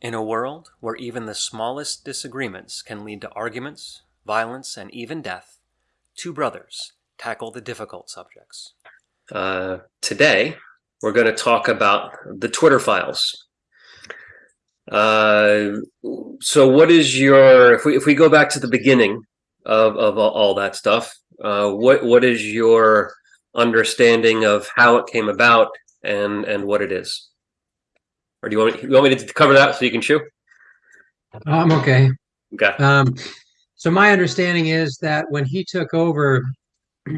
In a world where even the smallest disagreements can lead to arguments, violence, and even death, two brothers tackle the difficult subjects. Uh, today, we're going to talk about the Twitter files. Uh, so, what is your if we if we go back to the beginning of of all that stuff? Uh, what what is your understanding of how it came about and and what it is? Or do you want me, you want me to cover that so you can chew? I'm okay. Okay. Um, so my understanding is that when he took over,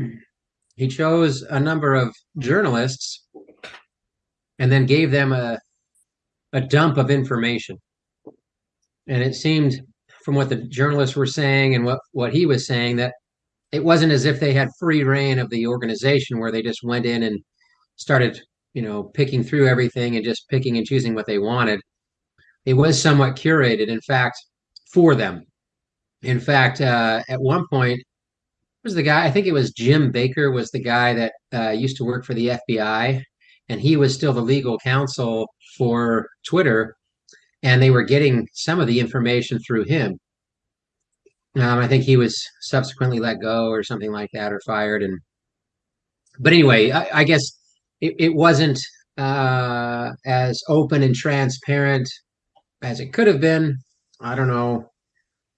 he chose a number of journalists and then gave them a a dump of information. And it seemed from what the journalists were saying and what what he was saying that it wasn't as if they had free reign of the organization where they just went in and started you know, picking through everything and just picking and choosing what they wanted. It was somewhat curated, in fact, for them. In fact, uh, at one point, was the guy, I think it was Jim Baker, was the guy that uh, used to work for the FBI, and he was still the legal counsel for Twitter, and they were getting some of the information through him. Um, I think he was subsequently let go or something like that, or fired. And but anyway, I, I guess it, it wasn't uh, as open and transparent as it could have been. I don't know.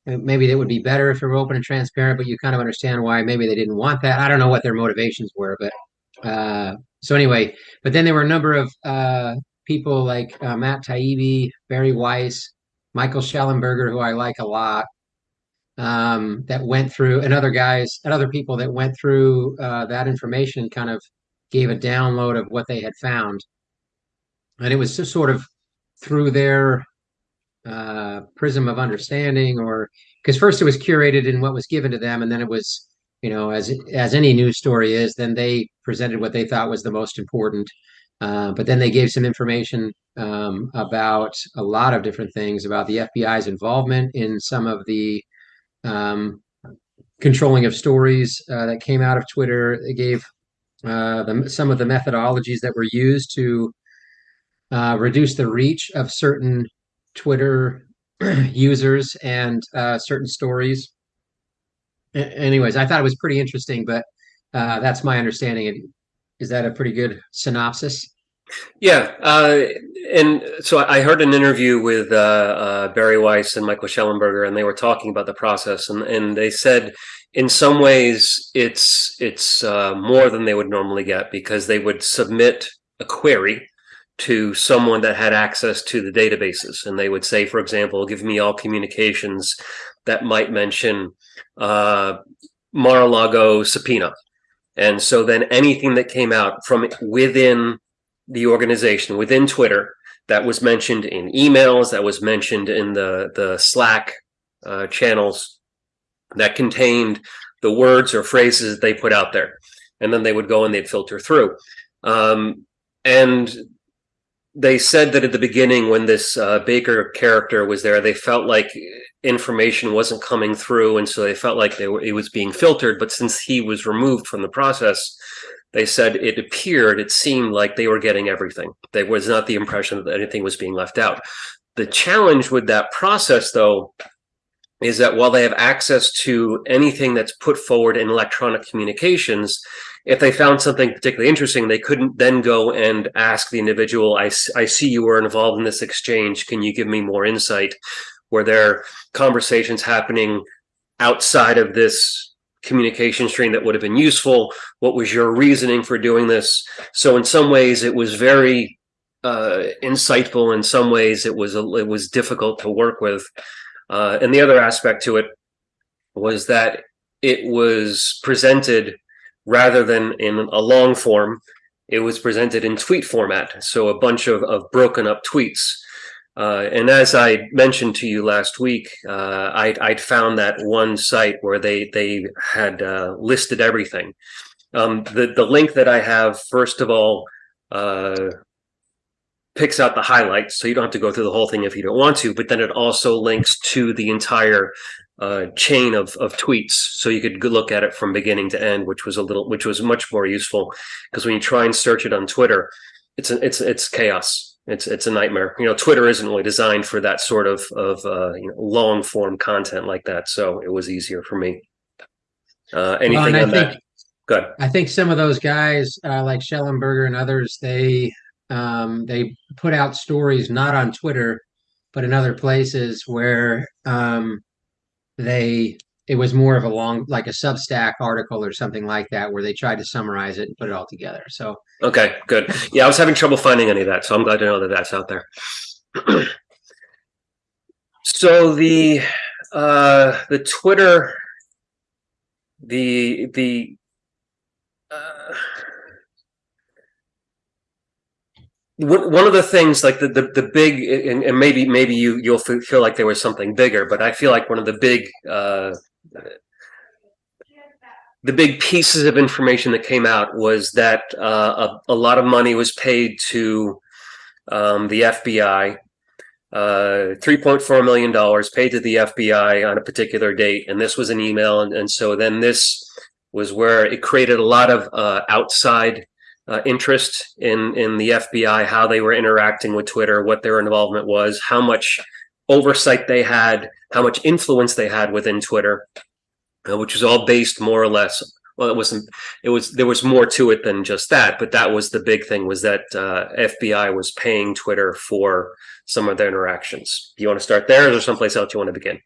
Maybe it would be better if it were open and transparent, but you kind of understand why maybe they didn't want that. I don't know what their motivations were, but uh, so anyway. But then there were a number of uh, people like uh, Matt Taibbi, Bari Weiss, Michael Shellenberger, who I like a lot, um, that went through, and other guys and other people that went through uh, that information, kind of gave a download of what they had found. And it was just sort of through their uh, prism of understanding, or because first it was curated in what was given to them, and then it was, you know, as as any news story is, then they presented what they thought was the most important. Uh, but then they gave some information um, about a lot of different things about the FBI's involvement in some of the um, controlling of stories uh, that came out of Twitter. They gave uh, the, some of the methodologies that were used to uh, reduce the reach of certain Twitter users and uh, certain stories. A- anyways, I thought it was pretty interesting, but uh, that's my understanding. Is that a pretty good synopsis? Yeah, uh, and so I heard an interview with uh, uh, Bari Weiss and Michael Shellenberger, and they were talking about the process, and, and they said in some ways it's it's uh, more than they would normally get because they would submit a query to someone that had access to the databases, and they would say, for example, give me all communications that might mention uh, Mar-a-Lago subpoena, and so then anything that came out from within the organization within Twitter that was mentioned in emails, that was mentioned in the the Slack uh, channels that contained the words or phrases that they put out there, and then they would go and they'd filter through. Um, and they said that at the beginning, when this uh, Baker character was there, they felt like information wasn't coming through, and so they felt like they were, it was being filtered. But since he was removed from the process, they said it appeared, it seemed like they were getting everything. There was not the impression that anything was being left out. The challenge with that process, though, is that while they have access to anything that's put forward in electronic communications, if they found something particularly interesting, they couldn't then go and ask the individual, I, I see you were involved in this exchange. Can you give me more insight? Were there conversations happening outside of this communication stream that would have been useful? What was your reasoning for doing this? So in some ways, it was very uh, insightful. In some ways, it was a, it was difficult to work with. Uh, and the other aspect to it was that it was presented rather than in a long form. It was presented in tweet format, so a bunch of, of broken up tweets uh, and as I mentioned to you last week, uh, I'd, I'd, found that one site where they they had uh, listed everything. Um, the the link that I have, first of all, uh, picks out the highlights, so you don't have to go through the whole thing if you don't want to. But then it also links to the entire uh, chain of of tweets, so you could look at it from beginning to end, which was a little, which was much more useful because when you try and search it on Twitter, it's a, it's it's chaos It's it's a nightmare. You know, Twitter isn't really designed for that sort of of uh, you know, long form content like that. So it was easier for me. Uh, anything well, on think, that? Good. I think some of those guys, uh, like Shellenberger and others, they um, they put out stories not on Twitter, but in other places where um, they it was more of a long like a substack article or something like that where they tried to summarize it and put it all together. So okay good. Yeah i was having trouble finding any of that so i'm glad to know that that's out there. So the uh the twitter the the uh, one of the things like the, the, the big and, and, maybe maybe you you'll feel like there was something bigger but i feel like one of the big uh, the big pieces of information that came out was that uh, a, a, lot of money was paid to um, the FBI. Uh, $3.4 million paid to the FBI on a particular date. And this was an email. And, and so then this was where it created a lot of uh, outside uh, interest in, in the FBI, how they were interacting with Twitter, what their involvement was, how much oversight they had, how much influence they had within Twitter uh, which was all based more or less. Well, it wasn't. It was there was more to it than just that, but that was the big thing was that uh, FBI was paying Twitter for some of their interactions. Do you want to start there, or is there someplace else you want to begin?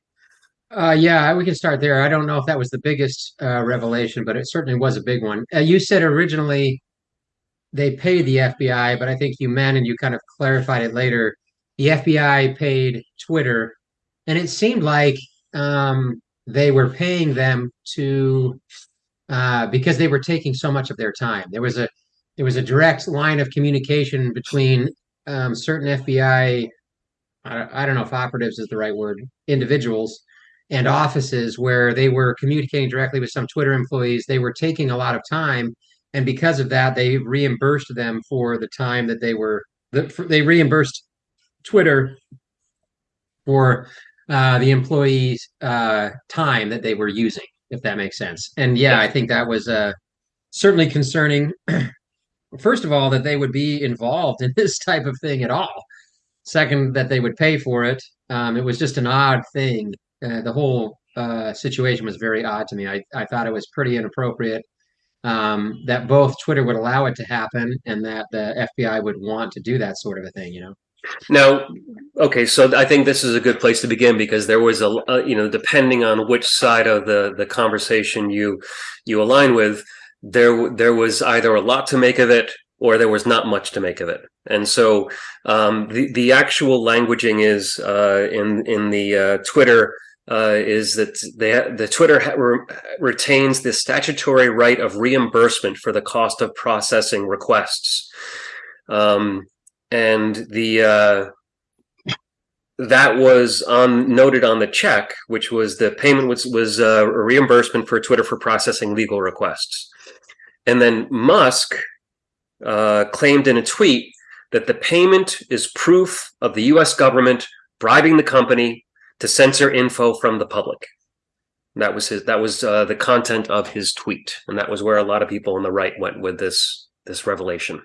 Uh, yeah, we can start there. I don't know if that was the biggest uh, revelation, but it certainly was a big one. Uh, you said originally they paid the FBI, but I think you meant, and you kind of clarified it later, the FBI paid Twitter, and it seemed like um, they were paying them to uh, because they were taking so much of their time. There was a there was a direct line of communication between um, certain FBI. I, I don't know if operatives is the right word. Individuals and offices where they were communicating directly with some Twitter employees. They were taking a lot of time, and because of that, they reimbursed them for the time that they were. They reimbursed Twitter for uh, the employees' uh, time that they were using, if that makes sense. And yeah, I think that was uh, certainly concerning. First of all, that they would be involved in this type of thing at all. Second, that they would pay for it. Um, it was just an odd thing. Uh, the whole uh, situation was very odd to me. I, I thought it was pretty inappropriate um, that both Twitter would allow it to happen and that the FBI would want to do that sort of a thing, you know? Now, okay, so I think this is a good place to begin because there was a, a, you know, depending on which side of the the conversation you you align with, there there was either a lot to make of it or there was not much to make of it. And so um, the the actual languaging is uh, in in the uh, Twitter uh, is that they, the Twitter re retains the statutory right of reimbursement for the cost of processing requests. Um, and the uh, that was on noted on the check, which was the payment was was uh, a reimbursement for Twitter for processing legal requests, and then Musk uh, claimed in a tweet that the payment is proof of the U.S. government bribing the company to censor info from the public. That was his. That was uh, the content of his tweet, and that was where a lot of people on the right went with this this revelation.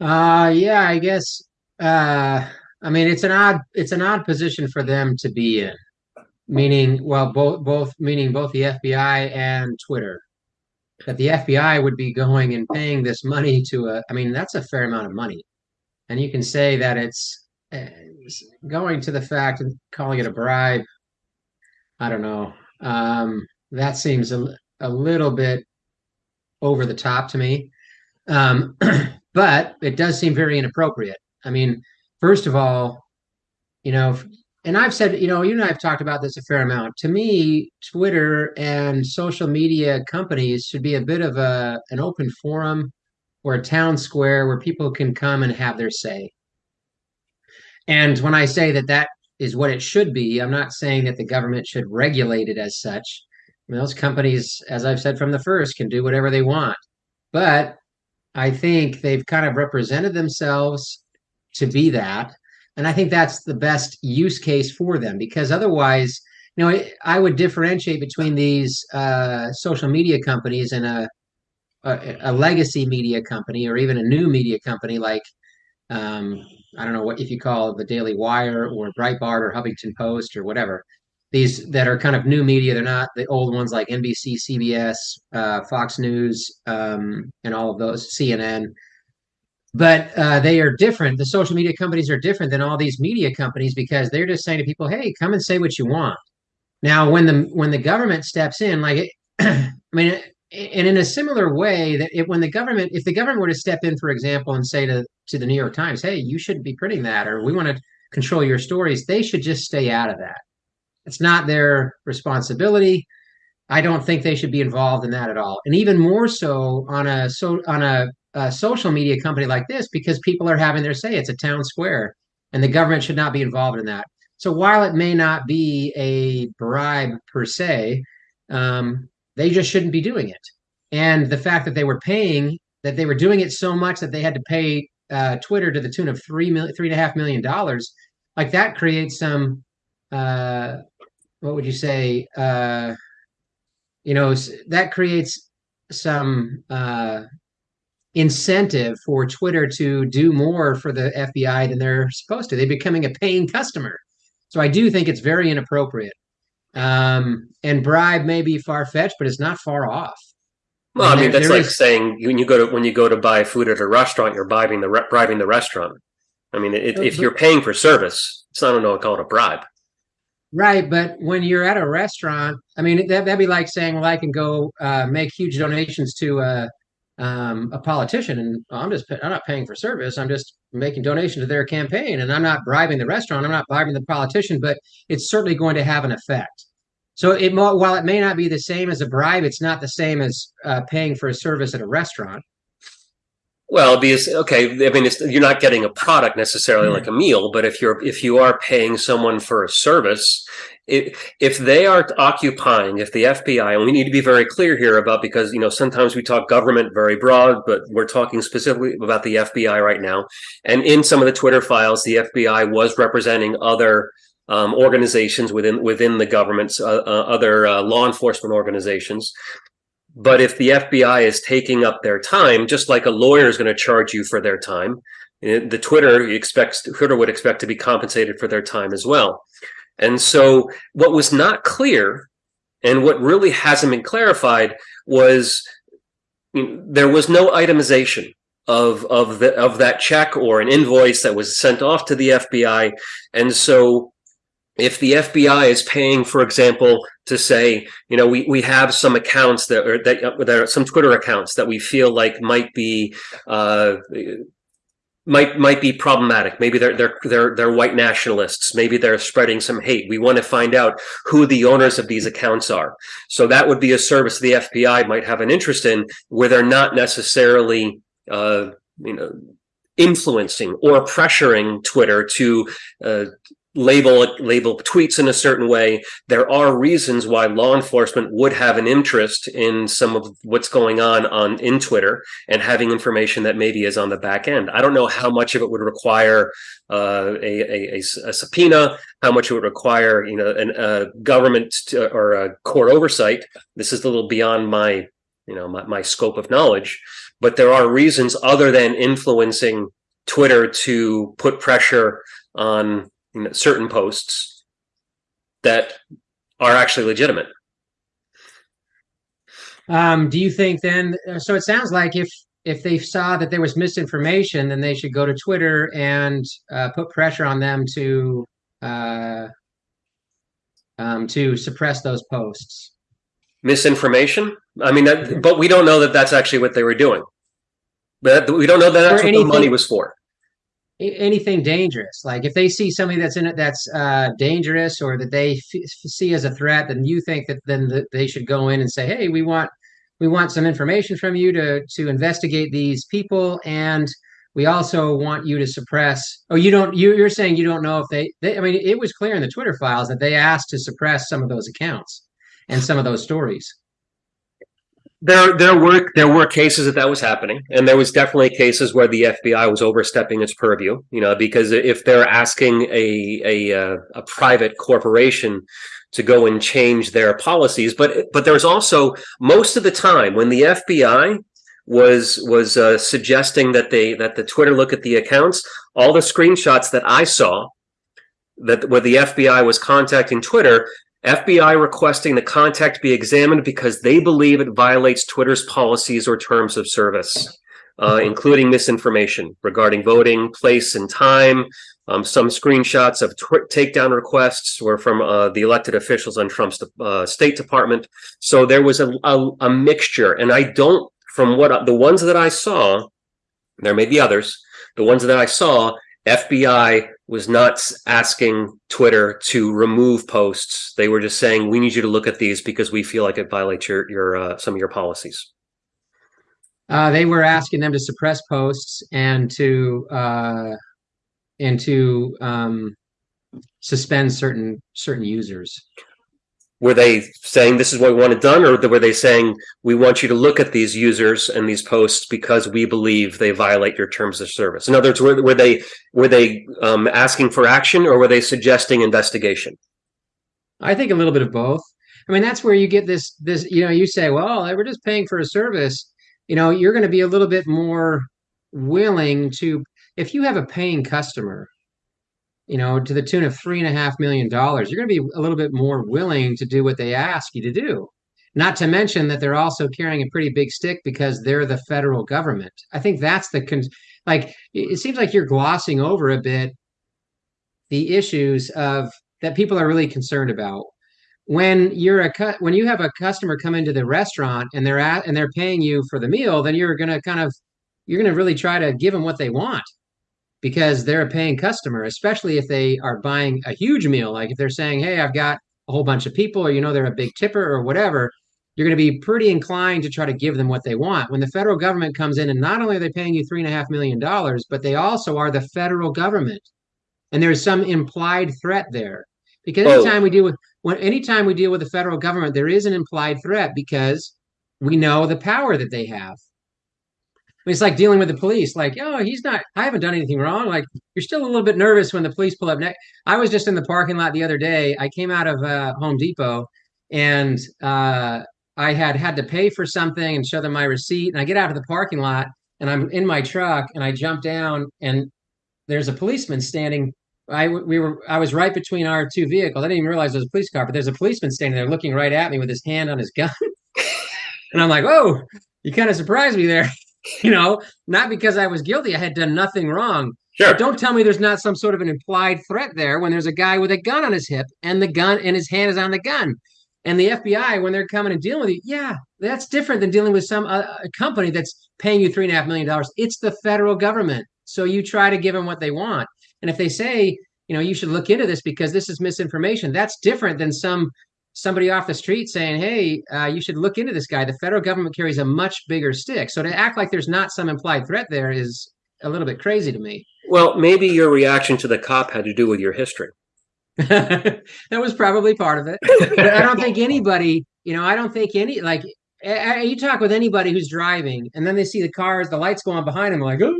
Uh yeah, I guess uh I mean it's an odd it's an odd position for them to be in. Meaning well both both meaning both the FBI and Twitter. That the FBI would be going and paying this money to a I mean that's a fair amount of money. And you can say that it's, it's going to the fact and calling it a bribe. I don't know. Um that seems a, a little bit over the top to me. Um but it does seem very inappropriate. I mean, first of all, you know, and I've said, you know, you and I have talked about this a fair amount. To me, Twitter and social media companies should be a bit of a an open forum or a town square where people can come and have their say. And when I say that that is what it should be, I'm not saying that the government should regulate it as such. I mean, those companies, as I've said from the first, can do whatever they want. But I think they've kind of represented themselves to be that. And I think that's the best use case for them because otherwise, you know, I would differentiate between these uh, social media companies and a, a, a legacy media company or even a new media company like um, I don't know what if you call the Daily Wire or Breitbart or Huffington Post or whatever. These that are kind of new media. They're not the old ones like NBC, CBS, uh, Fox News, um, and all of those, CNN. But uh, they are different. The social media companies are different than all these media companies because they're just saying to people, "Hey, come and say what you want." Now, when the when the government steps in, like it, I mean, and in a similar way that it, when the government if the government were to step in for example and say to to the new york times hey you shouldn't be printing that or we want to control your stories they should just stay out of that it's not their responsibility. I don't think they should be involved in that at all. And even more so on a so on a, a social media company like this because people are having their say. It's a town square and the government should not be involved in that. So while it may not be a bribe per se um, they just shouldn't be doing it. And the fact that they were paying, that they were doing it so much that they had to pay uh, Twitter to the tune of three million, three and a half million dollars, like that creates some, uh, what would you say? Uh, you know, that creates some uh, incentive for Twitter to do more for the FBI than they're supposed to. They're becoming a paying customer. So I do think it's very inappropriate. Um, and bribe may be far fetched, but it's not far off. Well, I mean, that's like is... saying when you go to when you go to buy food at a restaurant, you're bribing the bribing the restaurant. I mean, it, if you're paying for service, it's not I don't know call it a bribe. Right, but when you're at a restaurant, I mean, that, that'd be like saying, well, I can go uh, make huge donations to a, um, a politician, and I'm just I'm not paying for service. I'm just making donations to their campaign, and I'm not bribing the restaurant. I'm not bribing the politician, but it's certainly going to have an effect. So it while it may not be the same as a bribe, it's not the same as uh, paying for a service at a restaurant. Well, because okay, I mean, you're not getting a product necessarily mm-hmm. like a meal, but if you're if you are paying someone for a service, it, if they are occupying, if the FBI, and we need to be very clear here about because you know sometimes we talk government very broad, but we're talking specifically about the FBI right now, and in some of the Twitter files, the FBI was representing other um, organizations within within the government's uh, uh, other uh, law enforcement organizations. But if the FBI is taking up their time, just like a lawyer is going to charge you for their time, eh, the Twitter expects Twitter would expect to be compensated for their time as well. And so, what was not clear, and what really hasn't been clarified, was you know, there was no itemization of of the of that check or an invoice that was sent off to the FBI, and so if the FBI is paying, for example, to say, you know, we, we have some accounts that are that, that are some Twitter accounts that we feel like might be uh, might might be problematic. Maybe they're they're they're they're white nationalists. Maybe they're spreading some hate. We want to find out who the owners of these accounts are. So that would be a service the FBI might have an interest in, where they're not necessarily, uh, you know, influencing or pressuring Twitter to uh, label label tweets in a certain way. There are reasons why law enforcement would have an interest in some of what's going on on in twitter and having information that maybe is on the back end. I don't know how much of it would require uh, a, a, a, subpoena how much it would require you know an, a government to, or a court oversight. This is a little beyond my you know my, my scope of knowledge. But there are reasons other than influencing twitter to put pressure on certain posts that are actually legitimate. Um, do you think then? So it sounds like if if they saw that there was misinformation, then they should go to Twitter and uh, put pressure on them to uh, um, to suppress those posts. Misinformation. I mean, that, but we don't know that that's actually what they were doing. But we don't know that that's what the money was for anything dangerous. Like if they see somebody that's in it that's uh, dangerous or that they f- see as a threat, then you think that then the, they should go in and say, "Hey, we want we want some information from you to to investigate these people, and we also want you to suppress." Oh, you don't. You, you're saying you don't know if they, they. I mean, it was clear in the Twitter files that they asked to suppress some of those accounts and some of those stories there there were there were cases that that was happening and there was definitely cases where the FBI was overstepping its purview you know because if they're asking a a uh, a private corporation to go and change their policies but but there's also most of the time when the FBI was was uh, suggesting that they that the Twitter look at the accounts. All the screenshots that I saw that where the FBI was contacting Twitter, FBI requesting the contact be examined because they believe it violates Twitter's policies or terms of service, uh, including misinformation regarding voting, place, and time. Um, some screenshots of takedown requests were from uh, the elected officials on Trump's uh, State Department. So there was a, a, a mixture, and I don't, from what the ones that I saw, there may be others. The ones that I saw, FBI was not asking Twitter to remove posts. They were just saying, "We need you to look at these because we feel like it violates your your uh, some of your policies." Uh, they were asking them to suppress posts and to uh, and to um, suspend certain certain users were they saying this is what we want it done or were they saying we want you to look at these users and these posts because we believe they violate your terms of service in other words were, were they were they um, asking for action or were they suggesting investigation? I think a little bit of both. I mean that's where you get this this you know you say well we're just paying for a service. You know you're going to be a little bit more willing to if you have a paying customer you know, to the tune of three and a half million dollars, you're going to be a little bit more willing to do what they ask you to do. Not to mention that they're also carrying a pretty big stick because they're the federal government. I think that's the con- like. It seems like you're glossing over a bit the issues of that people are really concerned about. When you're a cut, when you have a customer come into the restaurant and they're at and they're paying you for the meal, then you're going to kind of you're going to really try to give them what they want because they're a paying customer, especially if they are buying a huge meal. Like if they're saying, Hey, I've got a whole bunch of people, or you know, they're a big tipper or whatever, you're going to be pretty inclined to try to give them what they want. When the federal government comes in and not only are they paying you three and a half million dollars, but they also are the federal government. And there's some implied threat there. Because oh. anytime oh. we deal with when anytime we deal with the federal government, there is an implied threat because we know the power that they have it's like dealing with the police. Like, oh, he's not. I haven't done anything wrong. Like, you're still a little bit nervous when the police pull up next. I was just in the parking lot the other day. I came out of uh, Home Depot, and uh, I had had to pay for something and show them my receipt. And I get out of the parking lot, and I'm in my truck, and I jump down, and there's a policeman standing. I we were I was right between our two vehicles. I didn't even realize there was a police car, but there's a policeman standing there looking right at me with his hand on his gun. and I'm like, "Whoa, you kind of surprised me there." you know, not because I was guilty. I had done nothing wrong. Sure. But don't tell me there's not some sort of an implied threat there when there's a guy with a gun on his hip and the gun and his hand is on the gun. And the FBI, when they're coming and dealing with you, yeah, that's different than dealing with some uh, company that's paying you three and a half million dollars. It's the federal government. So you try to give them what they want. And if they say, you know, you should look into this because this is misinformation, that's different than some somebody off the street saying, "Hey, uh, you should look into this guy." The federal government carries a much bigger stick, so to act like there's not some implied threat there is a little bit crazy to me. Well, maybe your reaction to the cop had to do with your history. that was probably part of it, but I don't think anybody, you know, I don't think any like you talk with anybody who's driving and then they see the cars, the lights go on behind them, like, oh,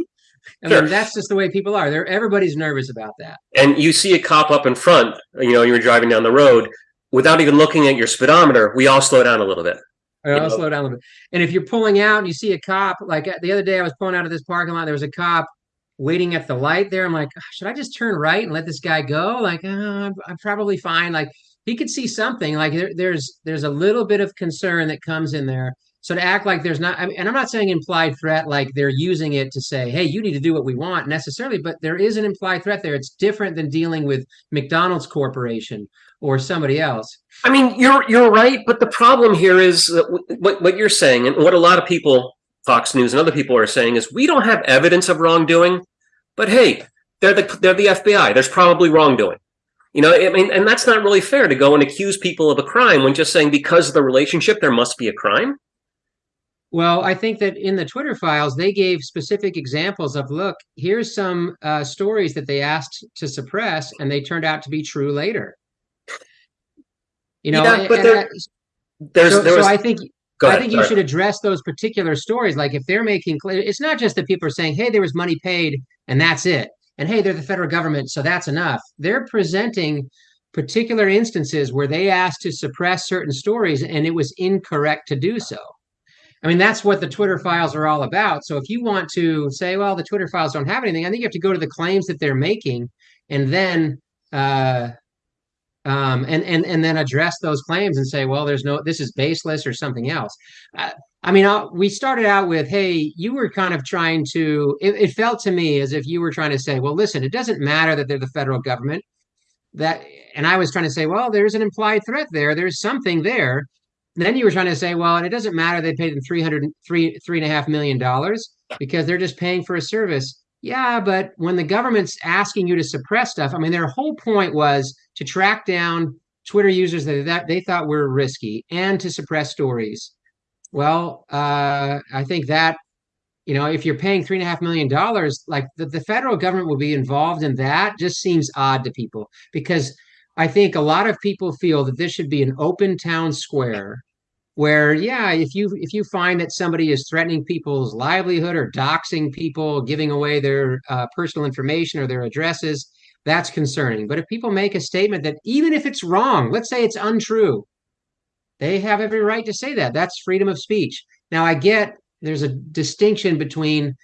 I sure. mean, that's just the way people are. They're everybody's nervous about that. And you see a cop up in front, you know, you're driving down the road without even looking at your speedometer, we all slow down a little bit. We all slow down a little bit. And if you're pulling out and you see a cop, like the other day I was pulling out of this parking lot, there was a cop waiting at the light there. I'm like, should I just turn right and let this guy go? Like, uh, I'm, I'm, probably fine. Like he could see something. Like there, there's there's a little bit of concern that comes in there. So to act like there's not, I mean, and I'm not saying implied threat like they're using it to say, hey, you need to do what we want necessarily, but there is an implied threat there. It's different than dealing with McDonald's Corporation or somebody else. I mean, you're you're right, but the problem here is what what you're saying, and what a lot of people, Fox News and other people are saying is we don't have evidence of wrongdoing, but hey, they're the they're the FBI. There's probably wrongdoing. You know, I mean, and that's not really fair to go and accuse people of a crime when just saying because of the relationship there must be a crime. Well, I think that in the Twitter files, they gave specific examples of look, here's some uh, stories that they asked to suppress, and they turned out to be true later. You know, yeah, but there, there's, so, there was, so I think I think you should address those particular stories. Like if they're making clear, it's not just that people are saying, "Hey, there was money paid, and that's it," and "Hey, they're the federal government, so that's enough." They're presenting particular instances where they asked to suppress certain stories, and it was incorrect to do so. I mean, that's what the Twitter files are all about. So if you want to say, well, the Twitter files don't have anything, I think you have to go to the claims that they're making and then uh, um, and and and then address those claims and say, well, there's no, this is baseless or something else. Uh, I mean, I'll, we started out with, hey, you were kind of trying to. It, it felt to me as if you were trying to say, well, listen, it doesn't matter that they're the federal government. That, and I was trying to say, well, there's an implied threat there. There's something there. Then you were trying to say, well, and it doesn't matter they paid them three hundred three three and a half million dollars because they're just paying for a service. Yeah, but when the government's asking you to suppress stuff, I mean, their whole point was to track down Twitter users that, that they thought were risky and to suppress stories. Well, uh, I think that you know, if you're paying three and a half million dollars, like the, the federal government will be involved in that, just seems odd to people because I think a lot of people feel that this should be an open town square where yeah if you if you find that somebody is threatening people's livelihood or doxing people giving away their uh, personal information or their addresses that's concerning. But if people make a statement that even if it's wrong let's say it's untrue they have every right to say that. That's freedom of speech. Now i get there's a distinction between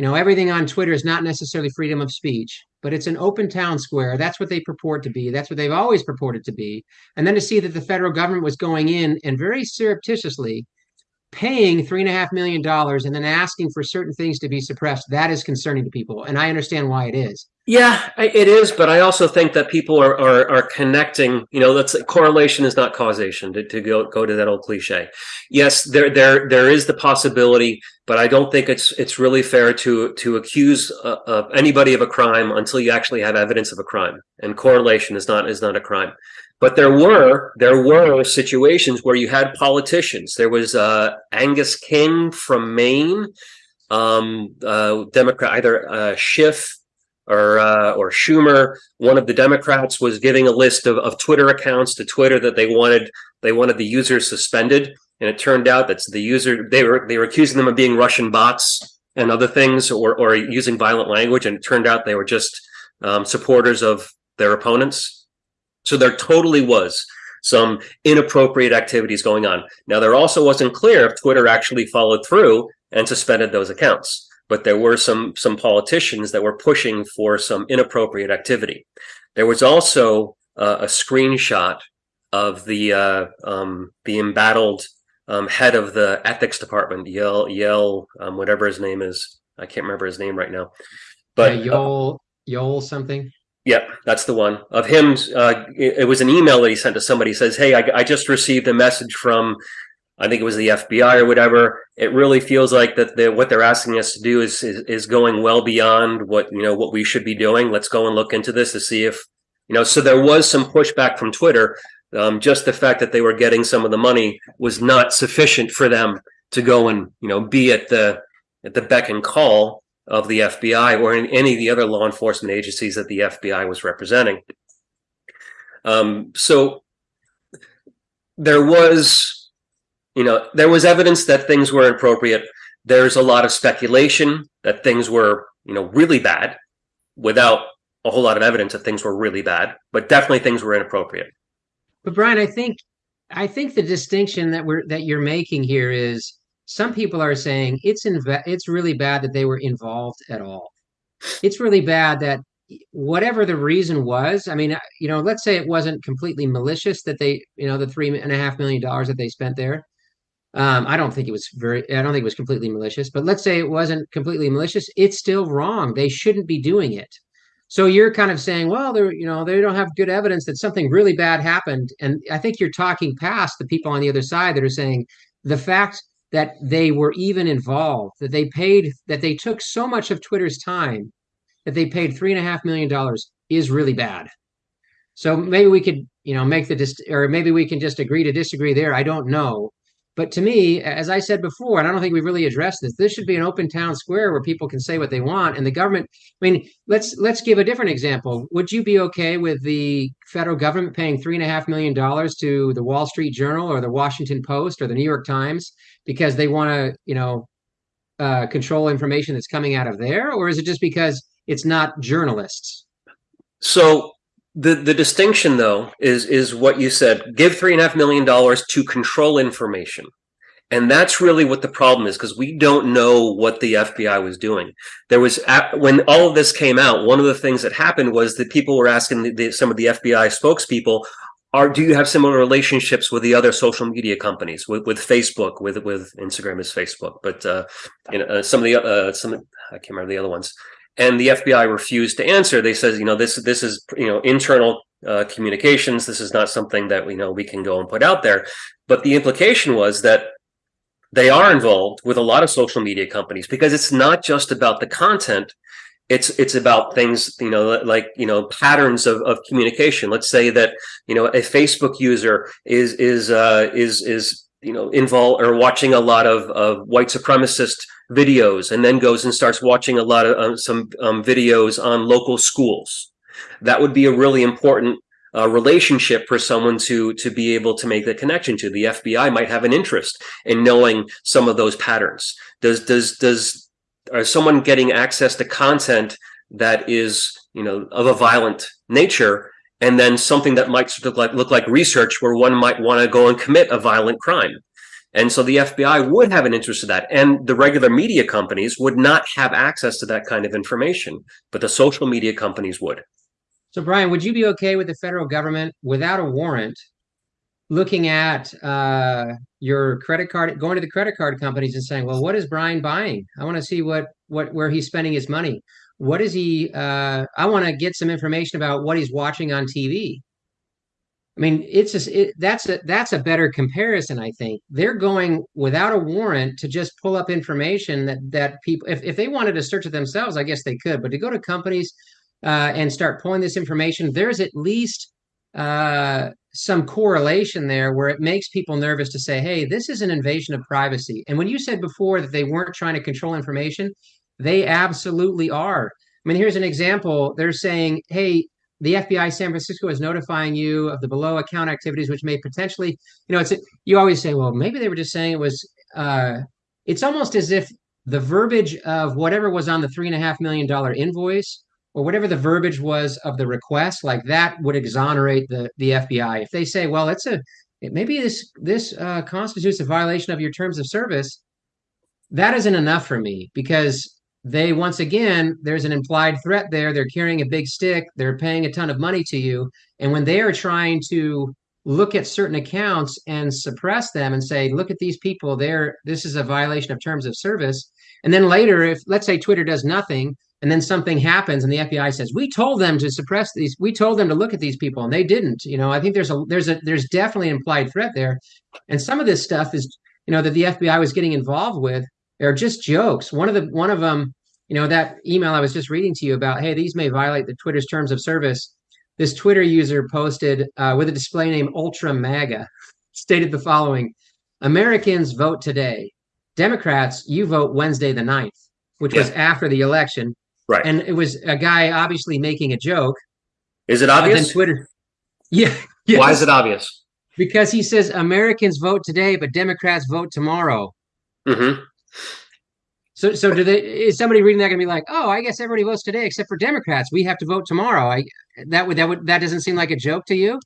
you know everything on twitter is not necessarily freedom of speech but it's an open town square. That's what they purport to be. That's what they've always purported to be. And then to see that the federal government was going in and very surreptitiously paying three and a half million dollars and then asking for certain things to be suppressed, that is concerning to people. And I understand why it is. Yeah, it is, but I also think that people are are, are connecting. You know, let's correlation is not causation. To, to go go to that old cliche. Yes, there there there is the possibility, but I don't think it's it's really fair to to accuse uh, anybody of a crime until you actually have evidence of a crime. And correlation is not is not a crime. But there were there were situations where you had politicians. There was uh, Angus King from Maine, um, uh, Democrat, either uh, Schiff or uh, or Schumer, one of the Democrats was giving a list of, of Twitter accounts to Twitter that they wanted they wanted the users suspended, and it turned out that the user they were they were accusing them of being Russian bots and other things, or or using violent language, and it turned out they were just um, supporters of their opponents. So there totally was some inappropriate activities going on. Now there also wasn't clear if Twitter actually followed through and suspended those accounts but there were some some politicians that were pushing for some inappropriate activity. There was also uh, a screenshot of the uh, um, the embattled um, head of the ethics department, Yell Yell, um, whatever his name is. I can't remember his name right now, but uh, Yoel Yoel something. Yep, that's the one of him. Uh, it, it, was an email that he sent to somebody. He says, "Hey, I, I just received a message from I think it was the FBI or whatever. It really feels like that the, what they're asking us to do is, is, is going well beyond what you know what we should be doing. Let's go and look into this to see if you know. So there was some pushback from Twitter. Um, just the fact that they were getting some of the money was not sufficient for them to go and you know be at the at the beck and call of the FBI or in any of the other law enforcement agencies that the FBI was representing. Um, so there was you know, there was evidence that things were inappropriate. There's a lot of speculation that things were, you know, really bad without a whole lot of evidence that things were really bad, but definitely things were inappropriate. But Brian, I think I think the distinction that we're that you're making here is some people are saying it's inv- it's really bad that they were involved at all. It's really bad that whatever the reason was, I mean, you know, let's say it wasn't completely malicious that they, you know, the three and a half million dollars that they spent there. Um, I don't think it was very, I don't think it was completely malicious, but let's say it wasn't completely malicious. It's still wrong. They shouldn't be doing it. So you're kind of saying, well, they're, you know, they don't have good evidence that something really bad happened. And I think you're talking past the people on the other side that are saying the fact that they were even involved, that they paid, that they took so much of Twitter's time, that they paid three and a half million dollars is really bad. So maybe we could, you know, make the, dis- or maybe we can just agree to disagree there. I don't know. But to me, as I said before, and I don't think we've really addressed this, this should be an open town square where people can say what they want. And the government, I mean, let's let's give a different example. Would you be okay with the federal government paying three and a half million dollars to the Wall Street Journal or the Washington Post or the New York Times because they want to, you know, uh, control information that's coming out of there, or is it just because it's not journalists? So the the distinction though is is what you said give three and a half million dollars to control information And that's really what the problem is because we don't know what the FBI was doing. There was, when all of this came out, one of the things that happened was that people were asking the, the, some of the FBI spokespeople, are do you have similar relationships with the other social media companies? With, with Facebook with with Instagram is Facebook but uh, you know uh, some of the uh, some I can't remember the other ones. And the FBI refused to answer. They says you know this this is you know internal uh, communications. This is not something that we know we can go and put out there. But the implication was that they are involved with a lot of social media companies because it's not just about the content it's it's about things you know like you know patterns of, of communication. Let's say that you know a facebook user is is uh is is you know involved or watching a lot of, of white supremacist videos and then goes and starts watching a lot of um, some um, videos on local schools. That would be a really important uh, relationship for someone to to be able to make the connection to. The fbi might have an interest in knowing some of those patterns. Does does does or someone getting access to content that is you know of a violent nature and then something that might look like look like research where one might want to go and commit a violent crime. And so the FBI would have an interest in that and the regular media companies would not have access to that kind of information but the social media companies would. So Brian would you be okay with the federal government without a warrant looking at uh, your credit card, going to the credit card companies and saying, "Well, what is Brian buying? I want to see what what where he's spending his money. What is he? Uh, I want to get some information about what he's watching on TV." I mean, it's just it, that's a that's a better comparison. I think they're going without a warrant to just pull up information that that people, if if they wanted to search it themselves, I guess they could. But to go to companies uh, and start pulling this information, there's at least uh, some correlation there where it makes people nervous to say, hey, this is an invasion of privacy. And when you said before that they weren't trying to control information, they absolutely are. I mean, here's an example. They're saying, hey, the FBI San Francisco is notifying you of the below account activities, which may potentially, you know, it's you always say, well, maybe they were just saying it was. Uh, it's almost as if the verbiage of whatever was on the three and a half million dollar invoice or whatever the verbiage was of the request, like that would exonerate the the FBI. If they say, well, it's a maybe this this uh, constitutes a violation of your terms of service, that isn't enough for me because they once again there's an implied threat there. They're carrying a big stick. They're paying a ton of money to you, and when they are trying to look at certain accounts and suppress them and say, look at these people, they're this is a violation of terms of service. And then later, if let's say Twitter does nothing, and then something happens and the FBI says we told them to suppress these we told them to look at these people and they didn't. You know I think there's a there's a there's definitely an implied threat there. And some of this stuff is you know that the FBI was getting involved with are just jokes. One of the one of them you know that email I was just reading to you about hey these may violate the Twitter's terms of service. This Twitter user posted uh, with a display name Ultra MAGA stated the following Americans vote today. Democrats you vote Wednesday the 9th which yeah. was after the election Right. And it was a guy obviously making a joke. Is it obvious? Twitter. Yeah. Yes. Why is it obvious? Because he says Americans vote today, but Democrats vote tomorrow. Mm-hmm. So, so do they? Is somebody reading that going to be like, "Oh, I guess everybody votes today except for Democrats. We have to vote tomorrow." I that would that would that doesn't seem like a joke to you.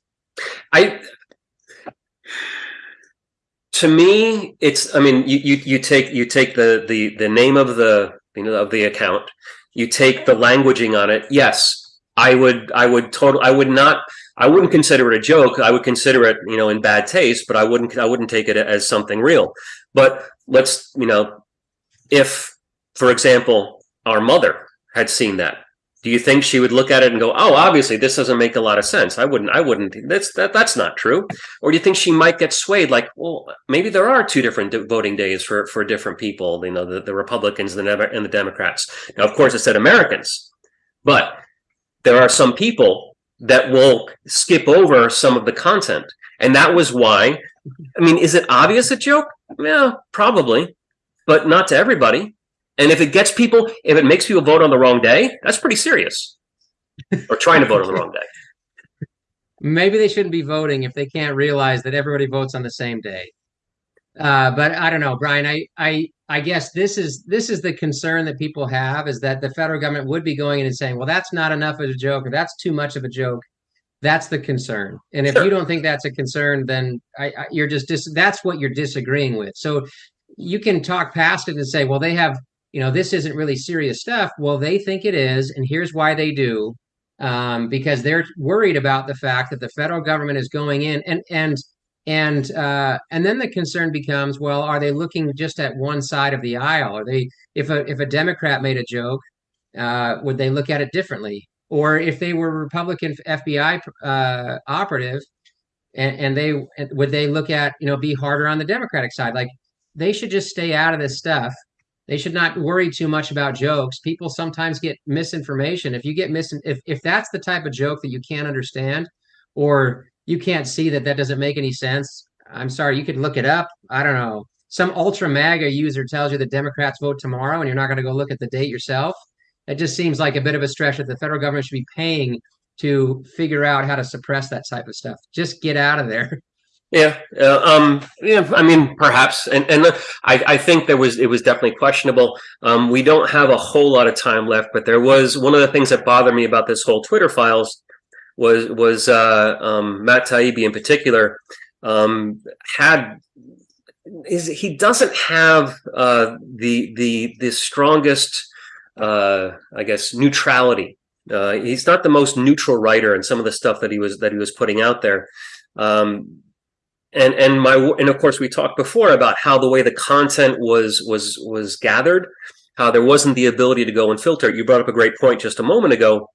I to me, it's. I mean, you you you take you take the the the name of the you know of the account you take the languaging on it yes i would i would total i would not i wouldn't consider it a joke. I would consider it you know in bad taste but i wouldn't i wouldn't take it as something real. But let's you know if for example our mother had seen that do you think she would look at it and go oh obviously this doesn't make a lot of sense. I wouldn't i wouldn't that's that that's not true. Or do you think she might get swayed like well maybe there are two different voting days for for different people you know the, the republicans and the, and the democrats? Now of course it said americans but there are some people that will skip over some of the content and that was why i mean is it obvious a joke? Yeah probably but not to everybody and if it gets people, if it makes people vote on the wrong day, that's pretty serious. or trying to vote on the wrong day. Maybe they shouldn't be voting if they can't realize that everybody votes on the same day. Uh, but I don't know, Brian. I, I I guess this is this is the concern that people have is that the federal government would be going in and saying, well, that's not enough of a joke, or that's too much of a joke. That's the concern. And if Sure. you don't think that's a concern, then I, I, you're just dis- that's what you're disagreeing with. So you can talk past it and say, well, they have, you know, this isn't really serious stuff. Well, they think it is, and here's why they do. Um, because they're worried about the fact that the federal government is going in and and and uh, and then the concern becomes, well, are they looking just at one side of the aisle? Are they if a if a Democrat made a joke, uh, would they look at it differently? Or if they were Republican FBI uh, operative, and, and they would they look at you know be harder on the Democratic side? Like they should just stay out of this stuff. They should not worry too much about jokes. People sometimes get misinformation. If you get mis if if that's the type of joke that you can't understand, or you can't see that that doesn't make any sense, I'm sorry, you could look it up. I don't know. Some ultra MAGA user tells you the Democrats vote tomorrow, and you're not going to go look at the date yourself. It just seems like a bit of a stretch that the federal government should be paying to figure out how to suppress that type of stuff. Just get out of there. Yeah, uh, um, yeah. I mean, perhaps, and and I, I think there was it was definitely questionable. Um, we don't have a whole lot of time left, but there was one of the things that bothered me about this whole Twitter files was was uh, um, Matt Taibbi in particular um, had is he doesn't have uh, the the the strongest uh, I guess neutrality. Uh, he's not the most neutral writer in some of the stuff that he was that he was putting out there. Um, and and my and of course we talked before about how the way the content was was was gathered, how there wasn't the ability to go and filter. You brought up a great point just a moment ago.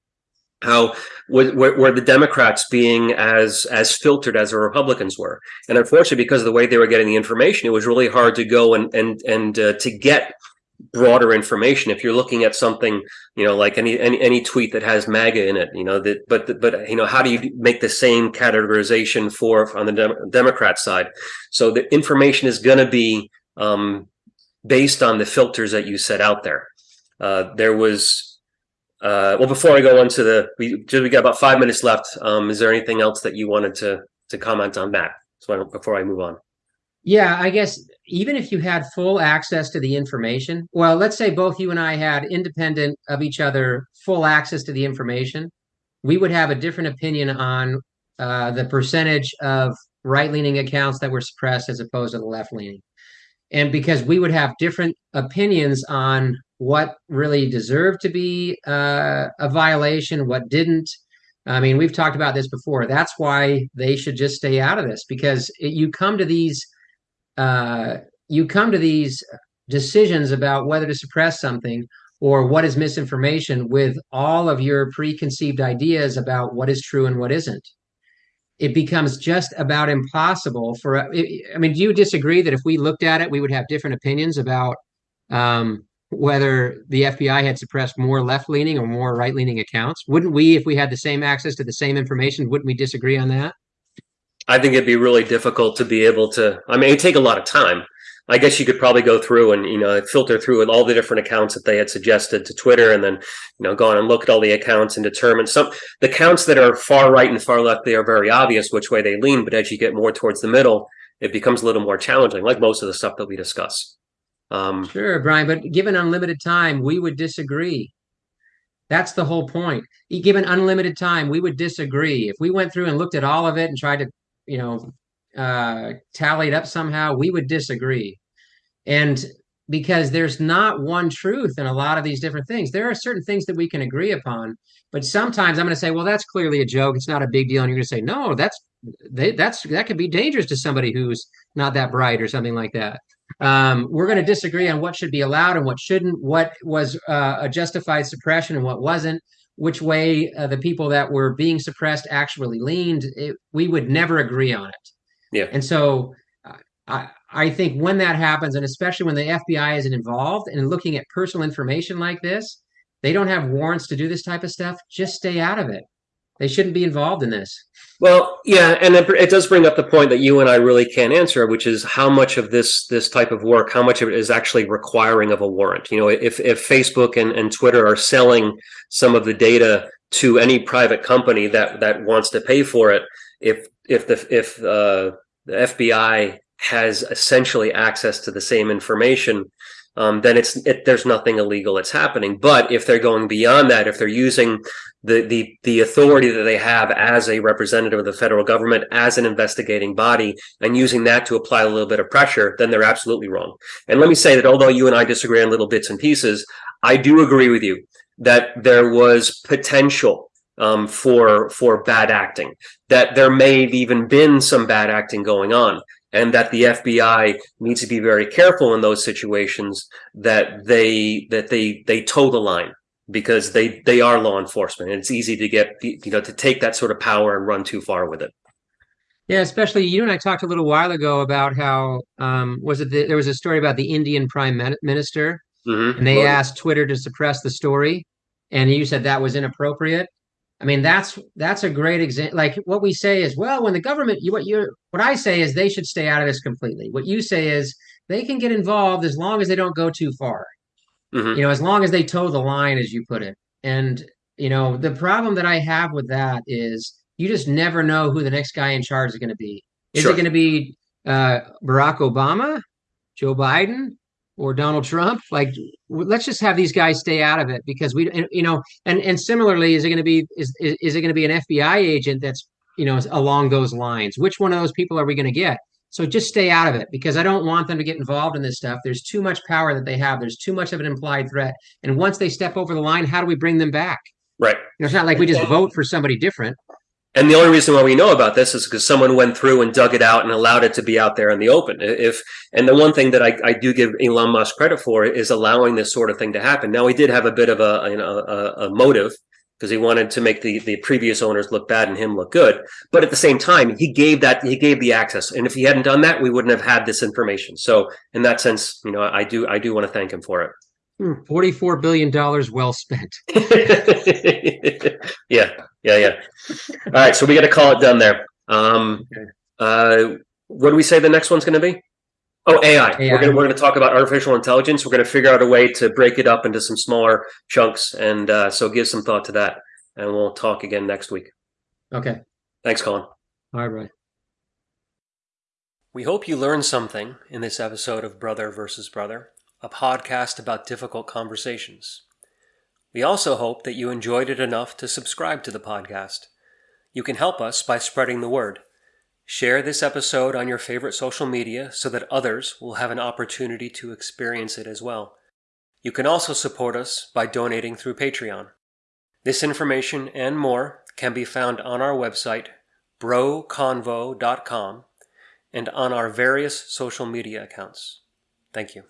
How were, were the Democrats being as as filtered as the Republicans were, and unfortunately, because of the way they were getting the information, it was really hard to go and and and uh, to get broader information. If you're looking at something you know like any any, any tweet that has maga in it you know that but but you know how do you make the same categorization for on the Dem- democrat side? So the information is going to be um, based on the filters that you set out there. Uh, there was uh, well before i go on to the we just we got about five minutes left. Um, is there anything else that you wanted to to comment on that? So before i move on yeah, I guess even if you had full access to the information, well, let's say both you and I had independent of each other full access to the information, we would have a different opinion on uh, the percentage of right leaning accounts that were suppressed as opposed to the left leaning. And because we would have different opinions on what really deserved to be uh, a violation, what didn't. I mean, we've talked about this before. That's why they should just stay out of this because it, you come to these uh, you come to these decisions about whether to suppress something or what is misinformation with all of your preconceived ideas about what is true and what isn't. It becomes just about impossible for i mean do you disagree that if we looked at it we would have different opinions about um, whether the fbi had suppressed more left-leaning or more right-leaning accounts? Wouldn't we if we had the same access to the same information wouldn't we disagree on that I think it'd be really difficult to be able to. I mean, it'd take a lot of time. I guess you could probably go through and you know filter through all the different accounts that they had suggested to Twitter, and then you know go on and look at all the accounts and determine some the accounts that are far right and far left. They are very obvious which way they lean, but as you get more towards the middle, it becomes a little more challenging, like most of the stuff that we discuss. Um, sure, Brian, but given unlimited time, we would disagree. That's the whole point. Given unlimited time, we would disagree. If we went through and looked at all of it and tried to you know, uh, tallied up somehow, we would disagree. And because there's not one truth in a lot of these different things. There are certain things that we can agree upon, but sometimes I'm going to say, well, that's clearly a joke. It's not a big deal. And you're going to say, no, that's they, that's that could be dangerous to somebody who's not that bright or something like that. Um, we're going to disagree on what should be allowed and what shouldn't, what was uh, a justified suppression and what wasn't which way uh, the people that were being suppressed actually leaned, it, we would never agree on it. Yeah. And so uh, I, I think when that happens, and especially when the FBI isn't involved and looking at personal information like this, they don't have warrants to do this type of stuff. Just stay out of it. They shouldn't be involved in this. Well, yeah, and it, it, does bring up the point that you and I really can't answer, which is how much of this this type of work, how much of it is actually requiring of a warrant. You know, if if Facebook and, and Twitter are selling some of the data to any private company that that wants to pay for it, if if the if uh, the FBI has essentially access to the same information, um, then it's it, there's nothing illegal that's happening. But if they're going beyond that, if they're using the the the authority that they have as a representative of the federal government, as an investigating body, and using that to apply a little bit of pressure, then they're absolutely wrong. And let me say that although you and I disagree on little bits and pieces, I do agree with you that there was potential um, for for bad acting, that there may have even been some bad acting going on, and that the FBI needs to be very careful in those situations that they that they they toe the line because they they are law enforcement, and it's easy to get you know to take that sort of power and run too far with it. Yeah, especially you and I talked a little while ago about how um, was it the, there was a story about the Indian Prime Minister, mm-hmm. and they asked Twitter to suppress the story, and you said that was inappropriate. I mean, that's that's a great example. Like what we say is, well, when the government, you, what you what I say is they should stay out of this completely. What you say is they can get involved as long as they don't go too far. Mm-hmm. You know, as long as they toe the line, as you put it. And you know, the problem that I have with that is you just never know who the next guy in charge is going to be. Is sure. it going to be uh, Barack Obama, Joe Biden, or Donald Trump. Like, let's just have these guys stay out of it because we, you know, and and similarly, is it going to be is is, is it going to be an FBI agent that's you know along those lines? Which one of those people are we going to get? So just stay out of it because I don't want them to get involved in this stuff. There's too much power that they have. There's too much of an implied threat. And once they step over the line, how do we bring them back? Right. You know, it's not like we just vote for somebody different. And the only reason why we know about this is because someone went through and dug it out and allowed it to be out there in the open. If and the one thing that I, I do give Elon Musk credit for is allowing this sort of thing to happen. Now he did have a bit of a you know a, a motive because he wanted to make the the previous owners look bad and him look good. But at the same time, he gave that he gave the access, and if he hadn't done that, we wouldn't have had this information. So in that sense, you know, I do I do want to thank him for it. Forty-four billion dollars well spent. yeah, yeah, yeah. All right, so we got to call it done there. Um, uh, what do we say the next one's going to be? Oh, AI. AI. We're going we're to talk about artificial intelligence. We're going to figure out a way to break it up into some smaller chunks, and uh, so give some thought to that. And we'll talk again next week. Okay. Thanks, Colin. All right. Brian. We hope you learned something in this episode of Brother versus Brother, a podcast about difficult conversations. We also hope that you enjoyed it enough to subscribe to the podcast. You can help us by spreading the word. Share this episode on your favorite social media so that others will have an opportunity to experience it as well. You can also support us by donating through Patreon. This information and more can be found on our website, broconvo.com, and on our various social media accounts. Thank you.